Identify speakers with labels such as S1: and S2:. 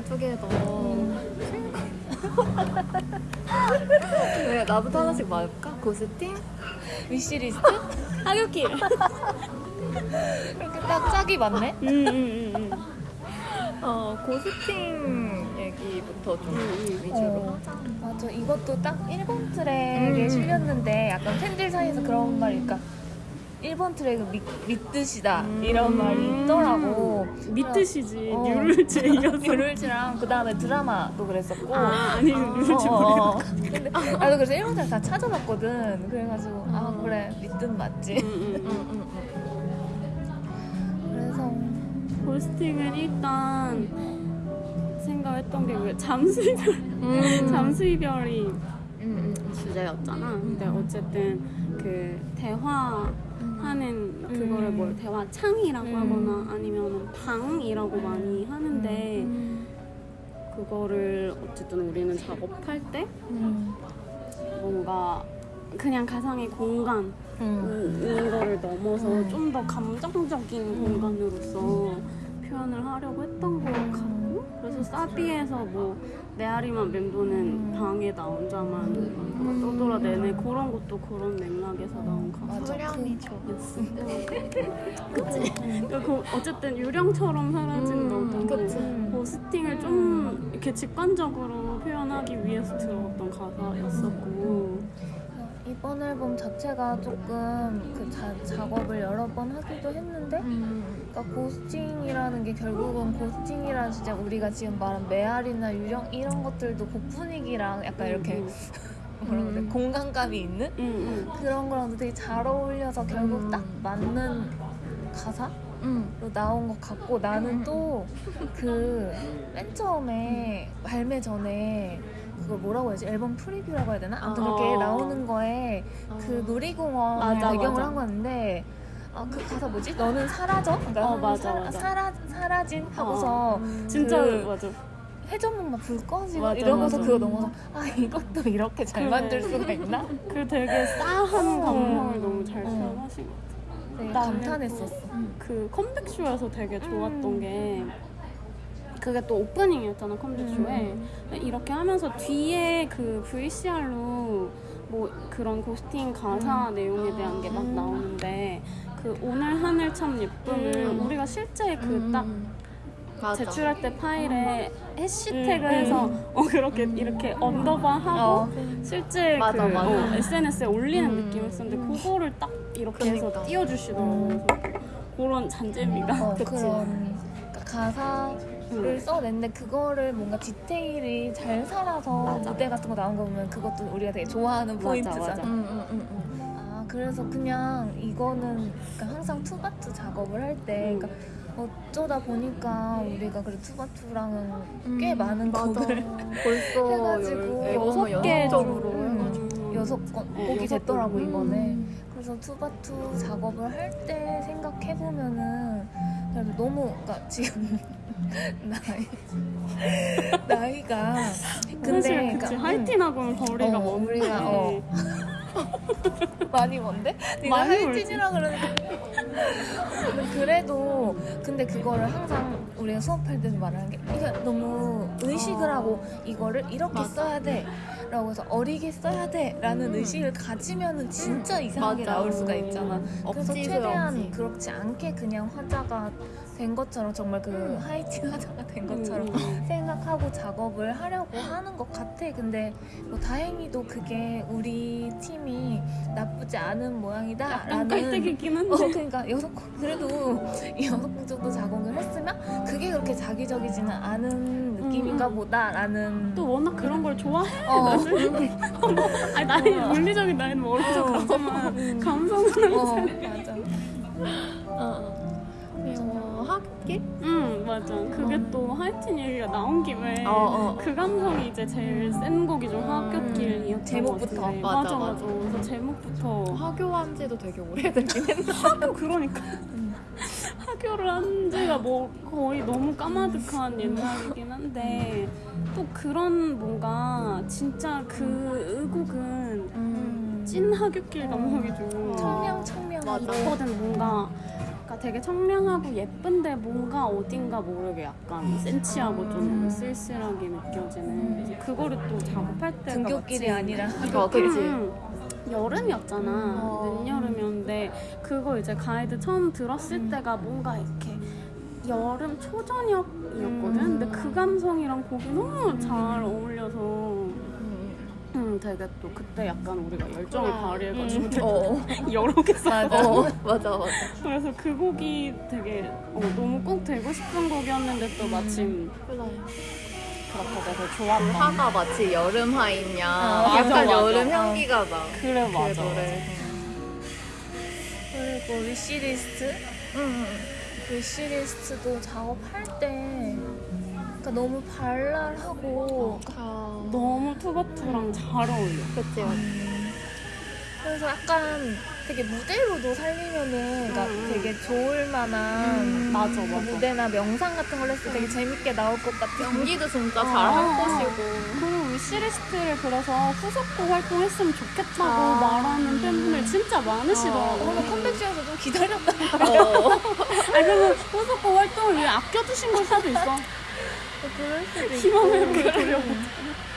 S1: 왼발 쪼개 넣어 왜 나부터 하나씩 말할까? Ghosting? Wishlist?
S2: 하교길
S1: 그렇게 딱 짝이 맞네?
S2: 음, 음, 음, 음.
S1: 어, Ghosting 얘기부터 좀 음, 음. 위주로
S3: 어, 맞아 이것도 딱 1번 트랙에 실렸는데 약간 팬들 사이에서 그런 말일까 1번 트랙을 믿, 믿듣이다 이런 말이 있더라고.
S2: 믿듣이지.
S3: 어.
S2: New Rules에 이어서.
S3: New Rules랑 그 다음에 Drama도 그랬었고.
S2: 아, 아니, New Rules
S3: 어, 어, 어. 근데 나도 그래서 1번 트랙 다 찾아봤거든. 그래가지고 아
S2: 음.
S3: 그래 믿듣 맞지.
S2: 음, 음, 음.
S3: 그래서
S2: 고스팅은 일단 생각했던 게왜 잠수 이별,
S1: 음.
S2: 잠수 이별이
S1: 음,
S2: 주제였잖아. 근데 어쨌든 그 대화 하는 그거를
S3: 음.
S2: 뭘 대화 창이라고
S3: 음.
S2: 하거나 아니면 방이라고 많이 하는데
S3: 음.
S2: 그거를 어쨌든 우리는 작업할 때
S3: 음.
S2: 뭔가 그냥 가상의 공간
S3: 음.
S2: 인 거를 넘어서
S3: 음.
S2: 좀더 감정적인 공간으로서 표현을 하려고 했던 것
S3: 음.
S2: 같고 그래서 사비에서 뭐 메아리만 멤버는
S3: 음.
S2: 방에 나 혼자만 뭔가 떠돌아내네 그런 것도 그런 맥락에서 나온 가사
S3: 맞아. 그,
S2: 였어. 그치? 그 어쨌든 유령처럼 사라진
S1: 음,
S2: 너도
S3: 그치.
S2: 포스팅을 좀 이렇게 직관적으로 표현하기 위해서 들어갔던 가사였었고
S3: 이번 앨범 자체가 조금 그 자, 작업을 여러 번 하기도 했는데
S1: 음.
S3: 그러니까 고스팅이라는 게 결국은 고스팅이란 진짜 우리가 지금 말한 메아리나 유령 이런 것들도 곡 분위기랑 약간 이렇게
S2: 음,
S3: 뭐라 그래
S1: 음.
S3: 공간감이 있는
S2: 음, 음.
S3: 그런 거랑도 되게 잘 어울려서 결국
S1: 음.
S3: 딱 맞는 가사로
S1: 음.
S3: 나온 것 같고 나는 또 그 맨 처음에 발매 전에 그걸 뭐라고 해야지 앨범 프리뷰라고 해야 되나? 아무튼 그렇게
S2: 어.
S3: 나오는 거에 그 놀이공원
S2: 맞아,
S3: 배경을
S2: 맞아.
S3: 한 거였는데 아, 그 가사 뭐지? 너는 사라져? 그러니까
S2: 어, 맞아,
S3: 사라,
S2: 맞아.
S3: 사라, 사라진 하고서
S1: 음.
S2: 진짜
S3: 그-
S2: 맞아
S3: 회전목 막불 꺼지고
S2: 맞아,
S3: 이러고서
S2: 맞아.
S3: 그거 넘어서 아 이것도 이렇게 잘
S2: 그래.
S3: 만들 수가 있나?
S2: 그 되게 싸한
S3: 어.
S2: 감성을 너무 잘
S3: 어.
S2: 표현하신 것 같아요.
S3: 되게 감탄했었어.
S2: 그 컴백쇼에서 되게 좋았던
S3: 음.
S2: 게 그게 또 오프닝이었잖아 컴백쇼에 이렇게 하면서 뒤에 그 VCR로 뭐 그런 Ghosting 가사 내용에 대한 게막
S3: 음.
S2: 나오는데 그 오늘 하늘 참 예쁨을
S3: 음.
S2: 우리가 실제 그딱
S1: 맞아.
S2: 제출할 때 파일에 해시태그
S3: 음,
S2: 해서 어 그렇게 이렇게 underbar 하고
S3: 어.
S2: 실제
S1: 맞아,
S2: 그
S1: 맞아.
S2: 어, SNS에 올리는
S1: 음.
S2: 느낌이었었는데 그거를 딱 이렇게 해서
S1: 그러니까.
S2: 띄워주시더라고요. 그래서 그런 잔재미가
S3: 어,
S1: 그치.
S3: 그런 그러니까 가사를
S2: 음.
S3: 써냈는데 그거를 뭔가 디테일이 잘 살아서
S1: 맞아.
S3: 무대 같은 거 나온 거 보면 그것도 우리가 되게 좋아하는
S2: 맞아,
S3: 포인트잖아.
S2: 맞아.
S1: 음, 음, 음, 음.
S3: 아 그래서 그냥 이거는 그러니까 항상 투바투 작업을 할때
S2: 음.
S3: 그러니까 어쩌다 보니까 우리가 그래 투바투랑은 꽤
S1: 음,
S3: 많은
S1: 맞아.
S3: 곡을
S1: 벌써
S3: 해가지고
S1: 열-
S3: 여섯
S2: 개
S1: 쪽으로
S2: 음.
S3: 여섯 건
S2: 어,
S3: 곡이 됐더라고
S2: 곡.
S3: 이번에.
S1: 음.
S3: 그래서 투바투 작업을 할 때 생각해 보면은 그래도 너무 그러니까 지금 나이 나이가 근데
S2: 그치
S3: 그러니까,
S2: 하이틴하고는 거리가
S3: 어, 우리가, 어. 많이 먼데? 네가
S2: 많이
S3: 하이틴이라 그러는데 그래도 근데 그거를 항상 우리가 수업할 때도 말하는 게 이게 너무 의식을
S1: 어.
S3: 하고 이거를 이렇게. 써야 돼 라고 해서 어리게 써야 돼 라는
S1: 음.
S3: 의식을 가지면은 진짜 이상하게
S1: 맞아.
S3: 나올 수가 있잖아 그래서 최대한
S1: 억지스럽지.
S3: 그렇지 않게 그냥 화자가 된 것처럼 정말 그 하이틴 화자가 된 것처럼
S2: 음.
S3: 생각하고 작업을 하려고 하는 것 같아. 근데 뭐 다행히도 그게 우리 팀이 나쁘지 않은 모양이다. 라는
S2: 깔때기긴 한데
S3: 어 그러니까 여섯 곡 그래도 이 여섯 곡 정도 작업을 했으면 그게 그렇게 자기적이지는 않은 느낌인가
S2: 음.
S3: 보다 라는
S2: 또 워낙 그런 걸 좋아해
S3: 어,
S2: 아니 나이 물리적인 나이는 모르죠 가지만 감성은
S3: 어 맞아.
S1: 어. 학기?
S2: 응 맞아 그게 또 하이틴 얘기가 나온 김에
S1: 어, 어.
S2: 그 감성이 이제 제일 센 곡이죠 학교길이었던
S3: 음, 제목부터.
S1: 맞아,
S2: 맞아
S1: 맞아.
S2: 맞아 그래서 제목부터
S1: 하교한 지도 되게 오래되긴 했는데.
S2: 학교 그러니까 학교를 한 지가 뭐 거의 너무 까마득한 옛날이긴 한데 또 그런 뭔가 진짜 그 의곡은
S3: 음.
S2: 찐 하교길 감성이죠
S3: 청명 청명
S1: 맞아.
S2: 있거든 뭔가 그러니까 되게 청량하고 예쁜데 뭔가 어딘가 모르게 약간 센치하고 좀
S3: 음.
S2: 쓸쓸하게 느껴지는 그거를 또 작업할 때가
S3: 등굣길이 아니라
S1: 어, 그치.
S2: 음, 여름이었잖아
S3: 어.
S2: 늦여름이었는데 그거 이제 가이드 처음 들었을
S3: 음.
S2: 때가 뭔가 이렇게 여름 초저녁이었거든
S3: 음.
S2: 근데 그 감성이랑 곡이 너무 잘 어울려서
S1: 음.
S2: 음, 되게 또 그때 약간 우리가 열정을
S1: 그래.
S2: 발휘해가지고
S3: 음.
S2: 되게
S1: 어.
S2: 여러 개 써.
S3: 맞아.
S1: 어, 맞아, 맞아.
S2: 그래서 그 곡이 되게 어, 너무 꼭 되고 싶은 곡이었는데 또 마침
S1: 그래.
S2: 그렇게 돼서 좋았던.
S1: 화가 마치 여름 하이냐.
S3: 아,
S2: 맞아,
S1: 약간
S2: 맞아.
S1: 여름 향기가 나.
S2: 그래
S1: 그
S2: 맞아.
S1: 노래.
S3: 그리고 위시리스트?
S1: 응,
S3: 위시리스트도 작업할 때 그러니까 너무 발랄하고
S1: 응.
S2: 너무 투바투랑 잘 어울려.
S1: 그치,
S3: 음, 그래서 약간 되게 무대로도 살리면은 그러니까
S2: 음.
S3: 되게 좋을 만한
S1: 음,
S2: 맞아
S3: 뭐
S2: 맞아.
S3: 무대나 명상 같은 걸 했을 때 되게 재밌게 나올 것 같은
S1: 연기도 진짜
S2: 어,
S1: 잘할
S2: 어.
S1: 것이고.
S2: 그리고 위시리스트를 그래서 후속곡 활동했으면 좋겠다고
S1: 아.
S2: 말하는 팬분들 진짜 많으시더라고.
S3: 어머 컴백쇼에서 좀 기다렸다
S1: 어.
S2: 아니 그러면 후속곡 활동을 위해 아껴두신 걸 수도 있어.
S3: 그럴 수도 있고
S2: 희망을 돌려보자.